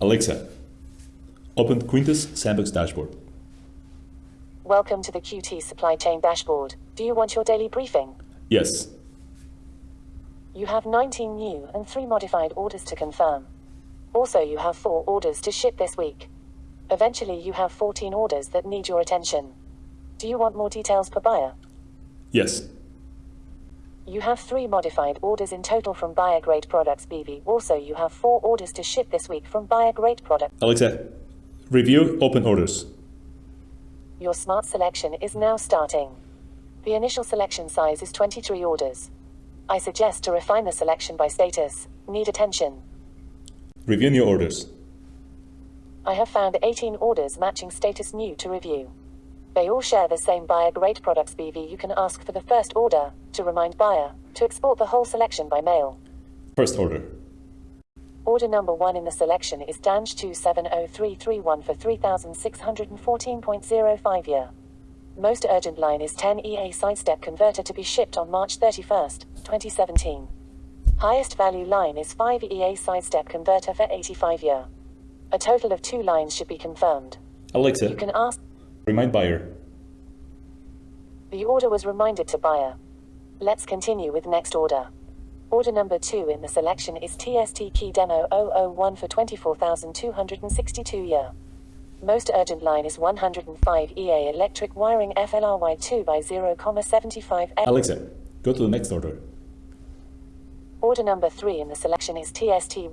Alexa, open Quintus Sandbox dashboard. Welcome to the QT Supply Chain Dashboard. Do you want your daily briefing? Yes. You have 19 new and 3 modified orders to confirm. Also, you have 4 orders to ship this week. Eventually, you have 14 orders that need your attention. Do you want more details per buyer? Yes. You have 3 modified orders in total from Buyer Grade Products BV. Also, you have 4 orders to ship this week from Buyer Grade Products. Alexa, review open orders. Your smart selection is now starting. The initial selection size is 23 orders. I suggest to refine the selection by status. Need attention. Review new orders. I have found 18 orders matching status new to review. They all share the same buyer grade products BV. You can ask for the first order to remind buyer to export the whole selection by mail. First order. Order number one in the selection is DANJ 270331 for 3614.05 year. Most urgent line is 10 EA sidestep converter to be shipped on March 31st, 2017. Highest value line is 5 EA sidestep converter for 85 year. A total of two lines should be confirmed. Alexa, You can ask. Remind buyer. The order was reminded to buyer. Let's continue with next order. Order number 2 in the selection is TST Key Demo 001 for 24,262 year. Most urgent line is 105 EA electric wiring FLRY 2 by 0,75 Alexa, go to the next order. Order number 3 in the selection is TST